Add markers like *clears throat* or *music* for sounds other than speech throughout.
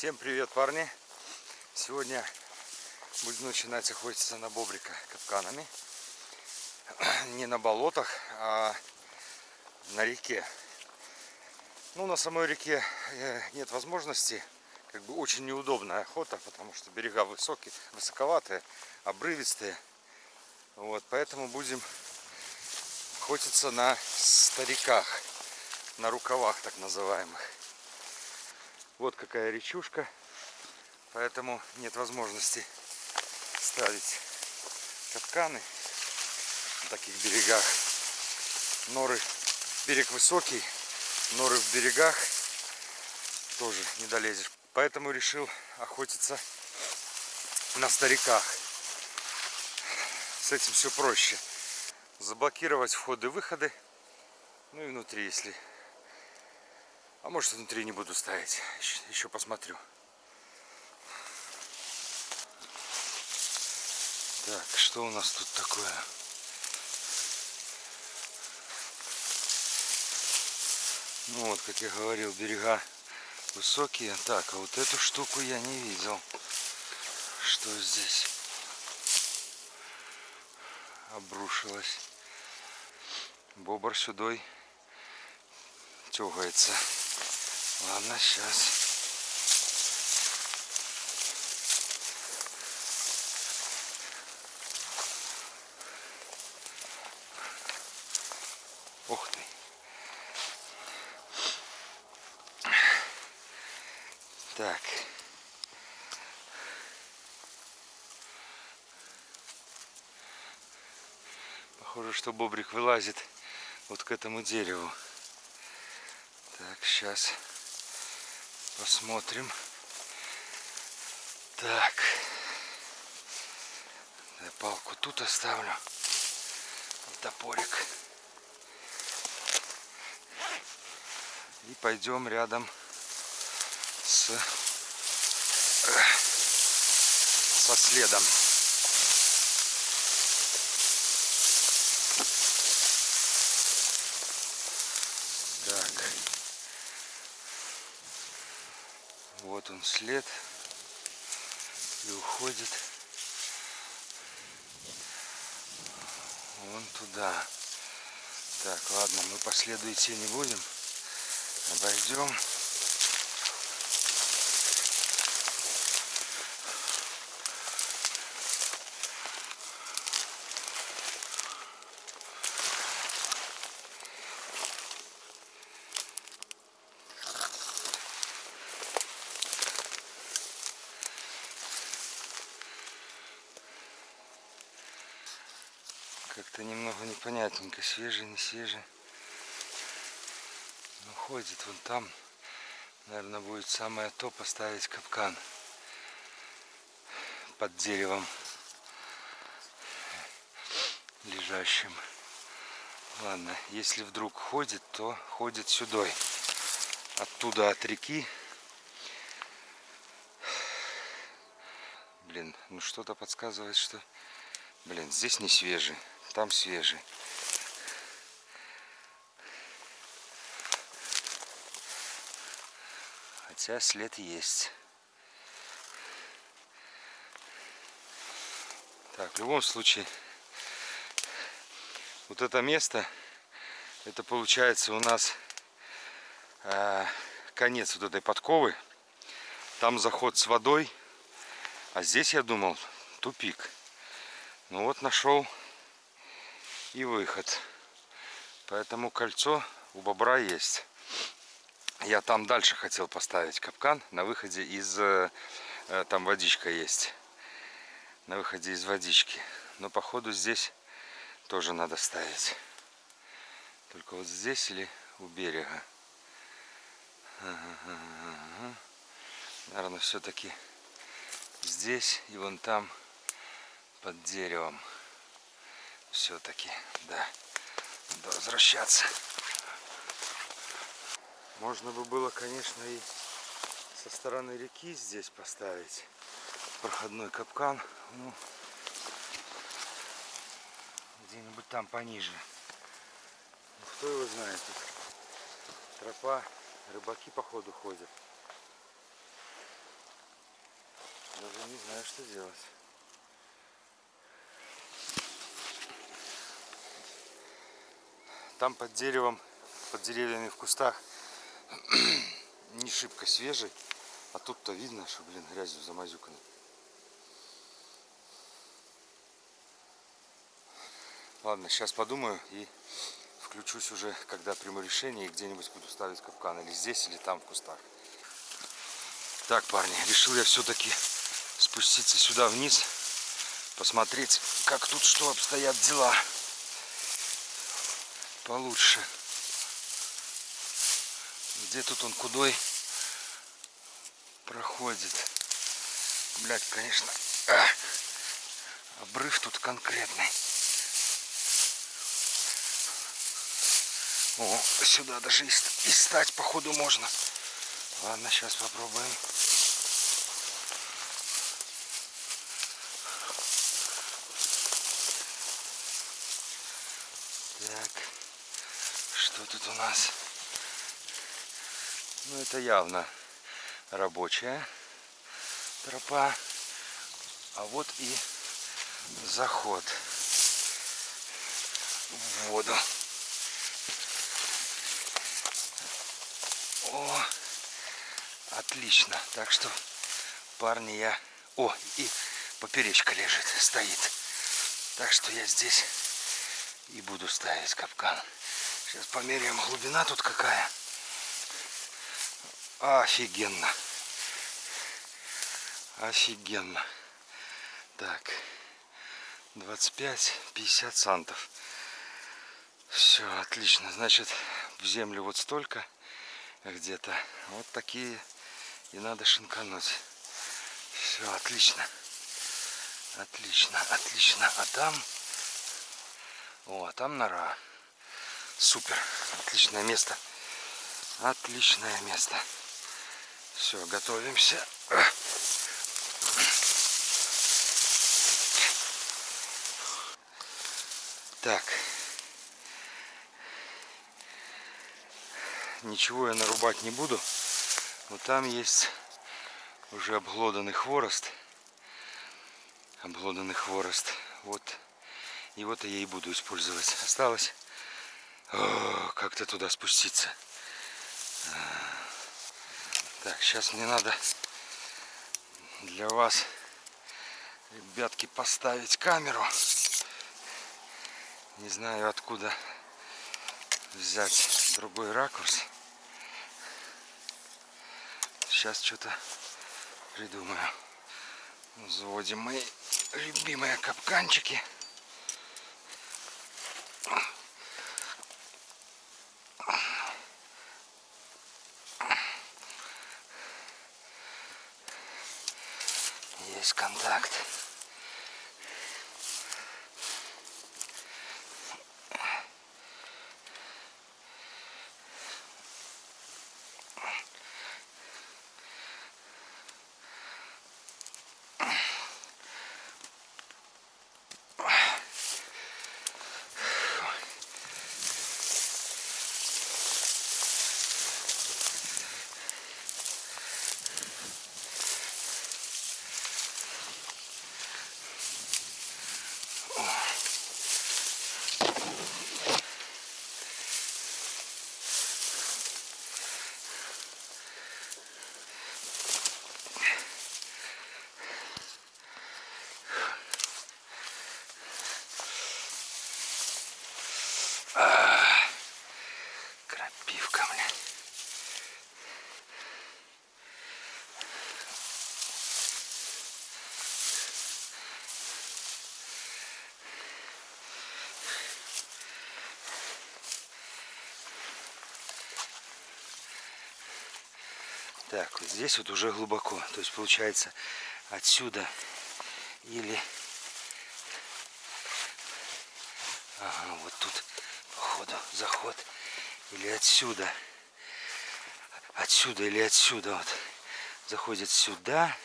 Всем привет, парни! Сегодня будем начинать охотиться на бобрика капканами. *clears throat* Не на болотах, а на реке. Ну, на самой реке э, нет возможности. Как бы очень неудобная охота, потому что берега высокие, высоковатые, обрывистые. Вот, поэтому будем охотиться на стариках, на рукавах так называемых. Вот какая речушка, поэтому нет возможности ставить капканы на таких берегах. Норы, берег высокий, норы в берегах тоже не долезешь. Поэтому решил охотиться на стариках. С этим все проще. Заблокировать входы-выходы. Ну и внутри, если а может внутри не буду ставить. Еще, посмотрю. Так, что у нас тут такое? Ну вот, как я говорил, берега высокие. Так, а вот эту штуку я не видел. Что здесь? Обрушилось. Бобр сюдой тягается. Ладно, сейчас. Ух ты. Так. Похоже, что бобрик вылазит вот к этому дереву. Так, сейчас. Посмотрим. Так. Я палку тут оставлю. Топорик. И пойдем рядом с со следом. Вот он след. И уходит вон туда. Так, ладно, мы по следу идти не будем. Обойдем. Как-то немного непонятненько, свежий, не свежий. Ну, ходит вон там. Наверное, будет самое то поставить капкан под деревом лежащим. Ладно, если вдруг ходит, то ходит сюда. Оттуда от реки. Блин, ну что-то подсказывает, что... Блин, здесь не свежий там свежий. Хотя след есть. Так, в любом случае, вот это место, это получается у нас э, конец вот этой подковы. Там заход с водой, а здесь, я думал, тупик. Ну вот нашел и выход. Поэтому кольцо у бобра есть. Я там дальше хотел поставить капкан на выходе из... Э, там водичка есть. На выходе из водички. Но походу здесь тоже надо ставить. Только вот здесь или у берега. Наверное, все-таки здесь и вон там под деревом все-таки, да, надо возвращаться. Можно бы было, конечно, и со стороны реки здесь поставить проходной капкан. Ну, где-нибудь там пониже. Ну, кто его знает, тут тропа, рыбаки походу ходят. Даже не знаю, что делать. Там под деревом, под деревьями в кустах *clears throat* не шибко свежий. А тут-то видно, что, блин, грязью замазюкано. Ладно, сейчас подумаю и включусь уже, когда приму решение и где-нибудь буду ставить капкан. Или здесь, или там в кустах. Так, парни, решил я все-таки спуститься сюда вниз. Посмотреть, как тут что обстоят дела. Получше. Где тут он кудой проходит. Блять, конечно, а, обрыв тут конкретный. О, сюда даже и, и стать, походу, можно. Ладно, сейчас попробуем. Так, что тут у нас? Ну, это явно рабочая тропа. А вот и заход в воду. О, отлично. Так что, парни, я... О, и поперечка лежит, стоит. Так что я здесь и буду ставить капкан. Сейчас померяем глубина тут какая. Офигенно. Офигенно. Так. 25-50 сантов. Все, отлично. Значит, в землю вот столько где-то. Вот такие и надо шинкануть. Все, отлично. Отлично, отлично. А там... О, а там нора. Супер. Отличное место. Отличное место. Все, готовимся. Так. Ничего я нарубать не буду. Вот там есть уже обглоданный хворост. Обглоданный хворост. Вот. Вот я и буду использовать. Осталось как-то туда спуститься. Так, сейчас мне надо для вас, ребятки, поставить камеру. Не знаю откуда взять другой ракурс. Сейчас что-то придумаю. Заводим мои любимые капканчики. Есть контакт. Крапивка, блин. Так, вот здесь вот уже глубоко. То есть получается отсюда или... Ага, вот тут походу заход. Или отсюда. Отсюда или отсюда вот. Заходит сюда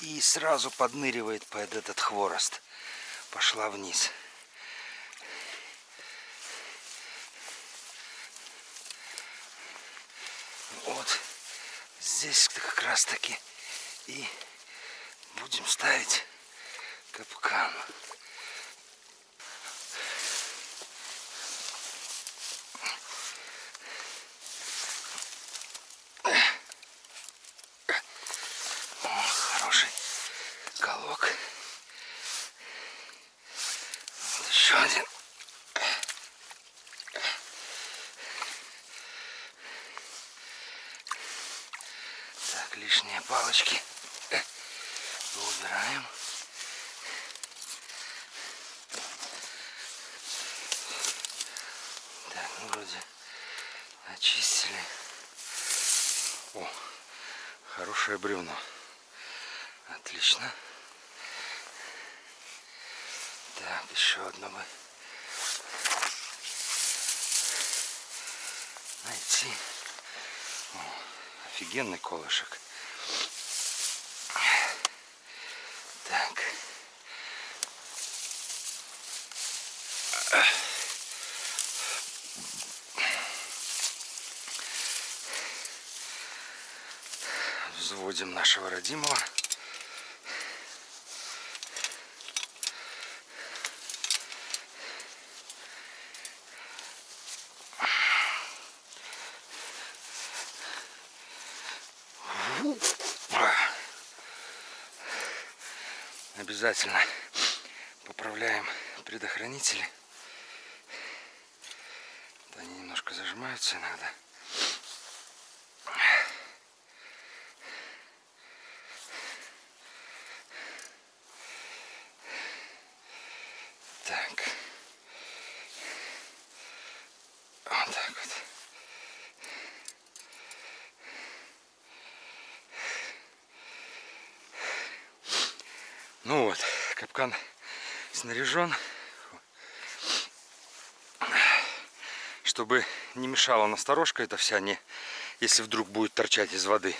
и сразу подныривает под этот хворост. Пошла вниз. Вот здесь как раз таки и будем ставить капкан. О, хороший колок. Вот еще один. Так, лишние палочки убираем. Так, ну вроде очистили. О, хорошее бревно. Отлично. Так, еще одно бы найти. О, офигенный колышек. Так. Взводим нашего родимого. Обязательно поправляем предохранители. Они немножко зажимаются иногда. Так. Вот так вот. Ну вот, капкан снаряжен. Чтобы не мешала насторожка эта вся, не, если вдруг будет торчать из воды.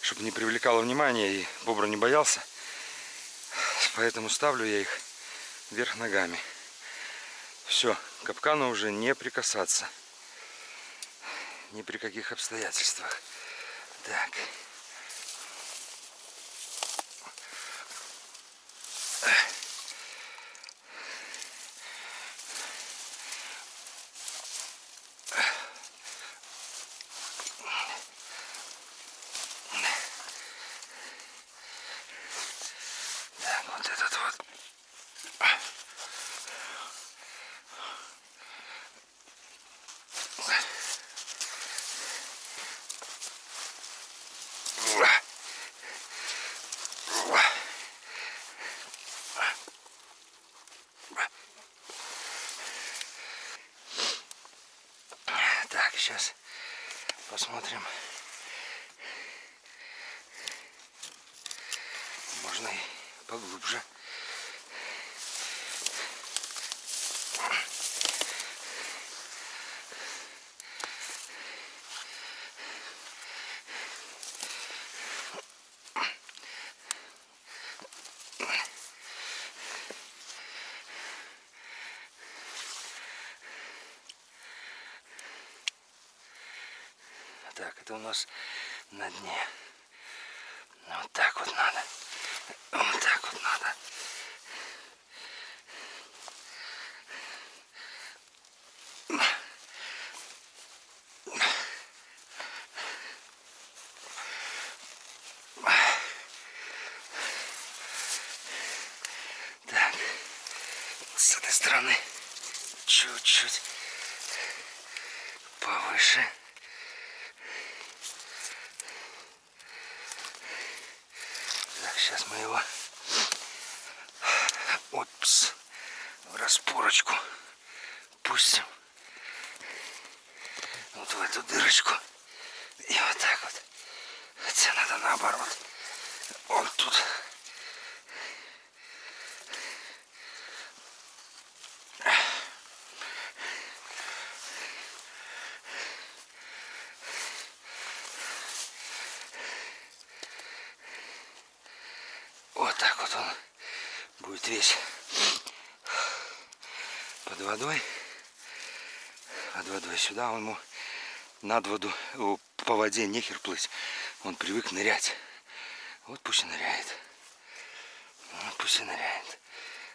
Чтобы не привлекало внимания и бобра не боялся. Поэтому ставлю я их вверх ногами. Все, капкану уже не прикасаться. Ни при каких обстоятельствах. Так. Так, вот этот вот. Так, сейчас посмотрим. Можно и поглубже. Так, это у нас на дне. Вот так вот надо. Вот так вот надо. Так, с этой стороны чуть-чуть повыше. Так, сейчас мы его опс, в распорочку пустим. Вот в эту дырочку. И вот так вот. Хотя надо наоборот. Вот тут. Вот так вот он будет весь под водой. Под водой сюда он ему над воду, о, по воде нехер плыть. Он привык нырять. Вот пусть и ныряет. Ну, пусть и ныряет.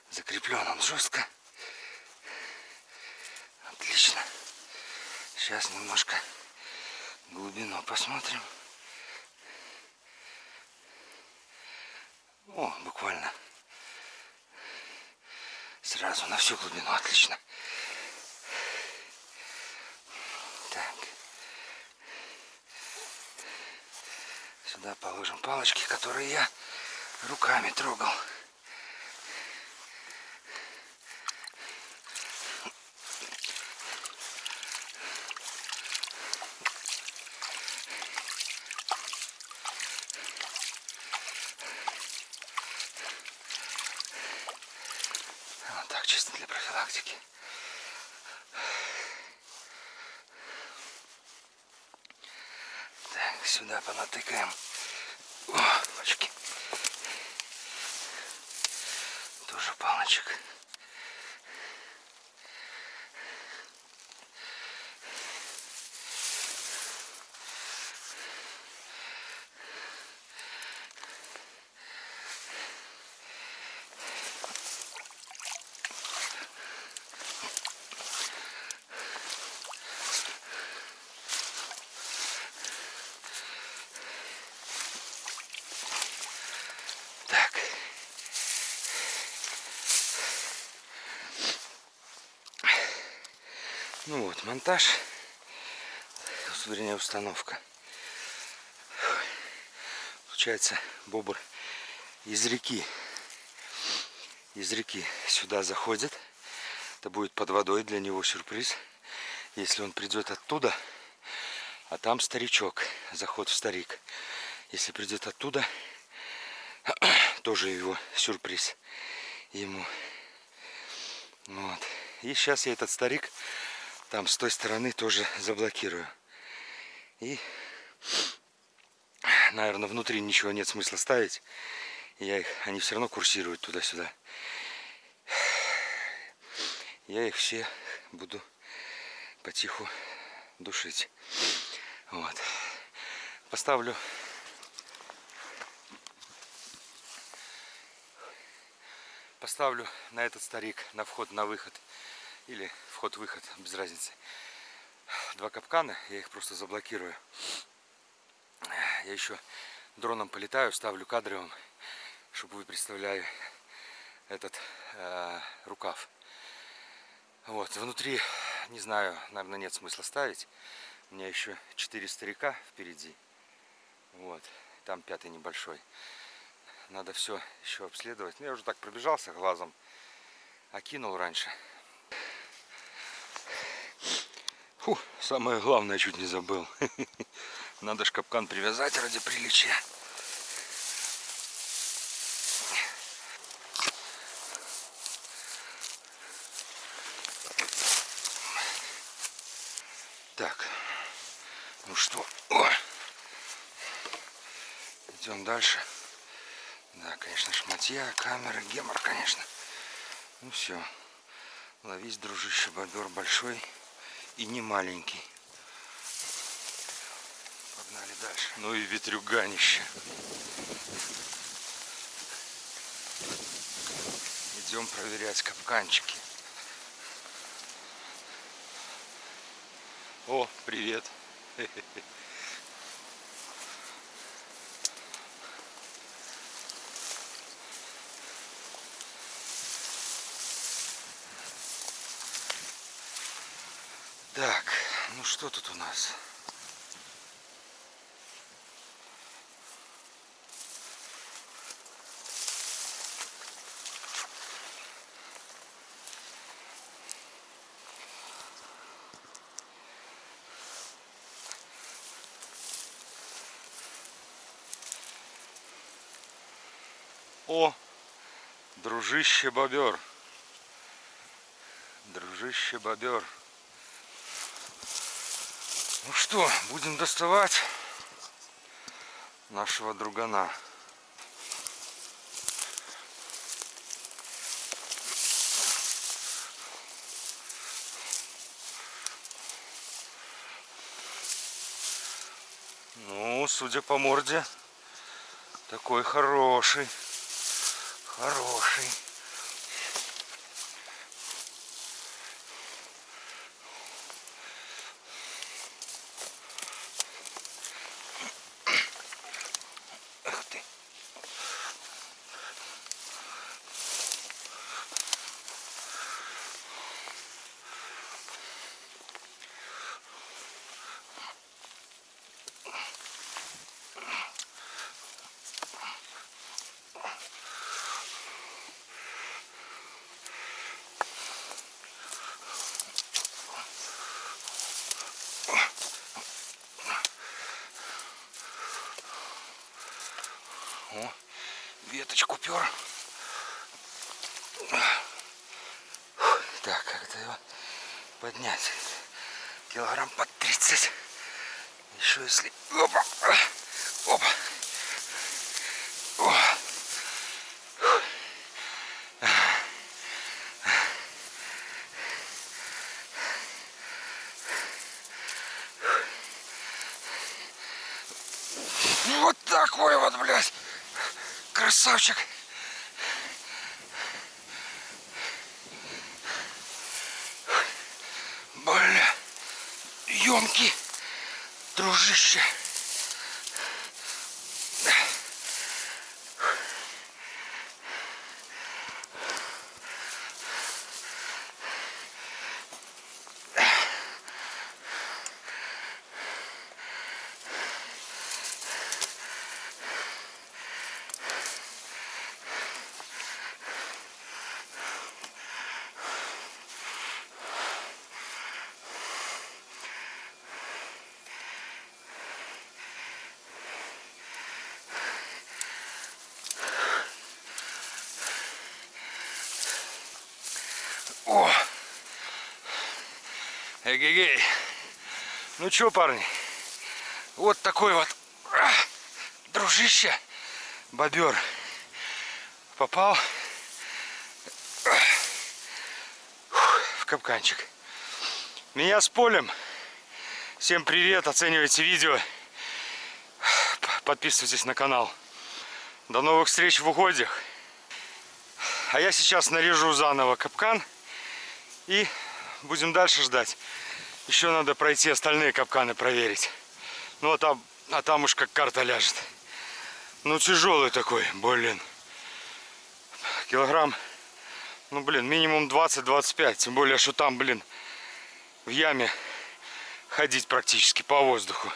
Закреплен он жестко. Отлично. Сейчас немножко глубину посмотрим. О, буквально сразу на всю глубину. Отлично. Так. Сюда положим палочки, которые я руками трогал. Вот так, чисто для профилактики. Так, сюда понатыкаем. О, пачки. Тоже палочек. Ну вот, монтаж. Вернее, установка. Получается, бобр из реки. Из реки сюда заходит. Это будет под водой для него сюрприз. Если он придет оттуда, а там старичок, заход в старик. Если придет оттуда, *clears throat* тоже его сюрприз ему. Вот. И сейчас я этот старик там с той стороны тоже заблокирую. И, наверное, внутри ничего нет смысла ставить. Я их, они все равно курсируют туда-сюда. Я их все буду потиху душить. Вот. Поставлю поставлю на этот старик на вход на выход или вход-выход без разницы два капкана я их просто заблокирую я еще дроном полетаю ставлю кадровым чтобы вы представляли этот э, рукав вот внутри не знаю наверное нет смысла ставить у меня еще четыре старика впереди вот там пятый небольшой надо все еще обследовать. Ну, я уже так пробежался глазом. Окинул раньше. Фу, самое главное чуть не забыл. *laughs* Надо ж капкан привязать ради приличия. Так, ну что, О! идем дальше. Да, конечно, шматья, камера, гемор, конечно. Ну все. Ловись, дружище, бобер большой и не маленький. Погнали дальше. Ну и ветрюганище. Идем проверять капканчики. О, привет. Так, *laughs* ну что тут у нас? О, дружище бобер. Дружище бобер. Ну что, будем доставать нашего другана. Ну, судя по морде, такой хороший. Хороший. Веточку пер. Так, как-то его поднять. Килограмм под 30. Еще если... Опа! О. Вот такой вот, блядь. Красавчик. Бля. Емкий. Дружище. Эгегей. Ну чё, парни? Вот такой вот дружище, бобер. Попал в капканчик. Меня с полем. Всем привет, оценивайте видео. Подписывайтесь на канал. До новых встреч в угодьях. А я сейчас нарежу заново капкан и будем дальше ждать. Еще надо пройти остальные капканы проверить. Ну а там, а там уж как карта ляжет. Ну тяжелый такой, блин. Килограмм, ну блин, минимум 20-25. Тем более, что там, блин, в яме ходить практически по воздуху.